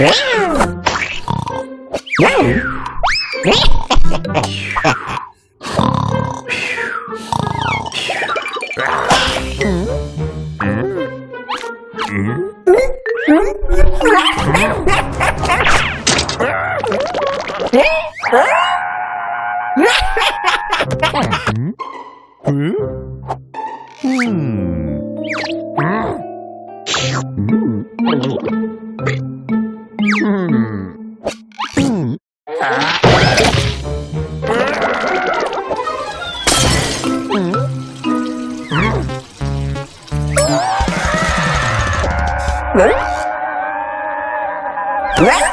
Wow! Wow! What?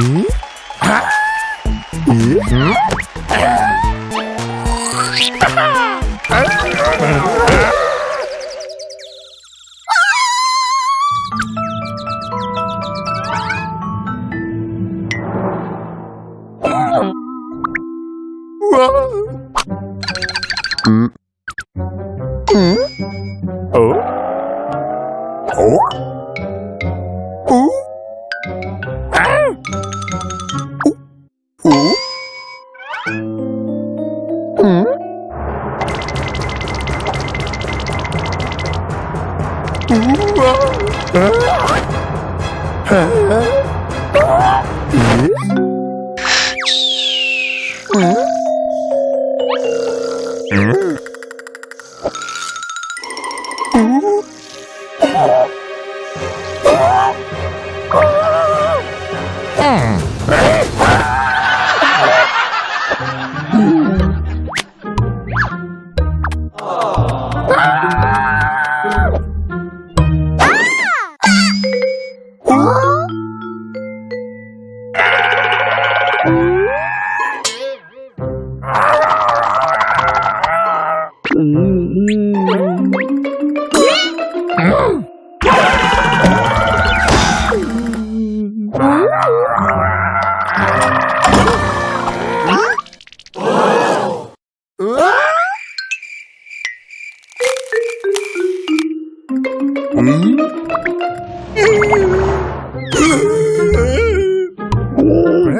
음? 아? 음? 음? 어? 어? Huh? mmm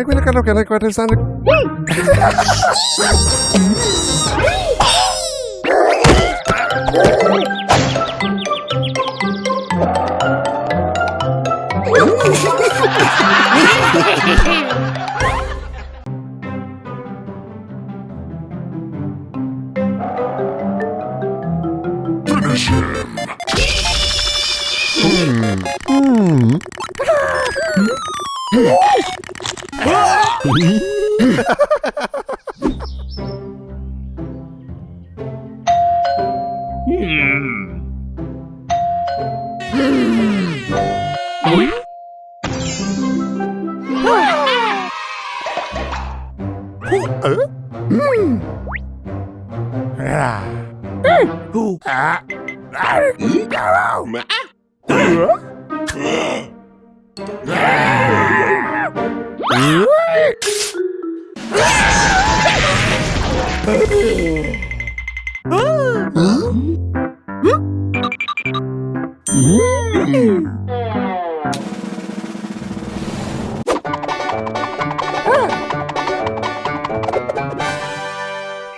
quella, quella, quella, quella, quella, quella, quella, hmm Mm. Hmm. Ah.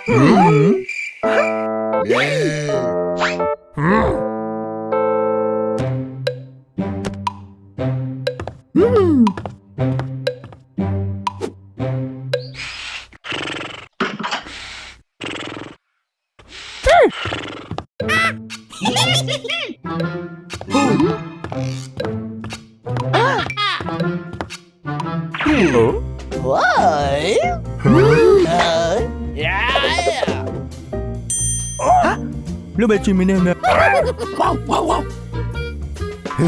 Mm-hmm. Yeah. Oh! Lubię minę. Wow, wow, wow.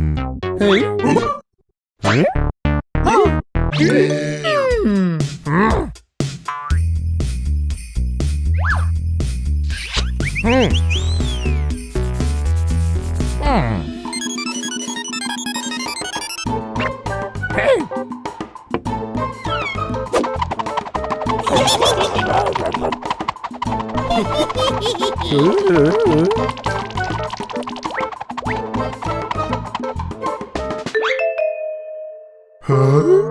Ooh. Huh?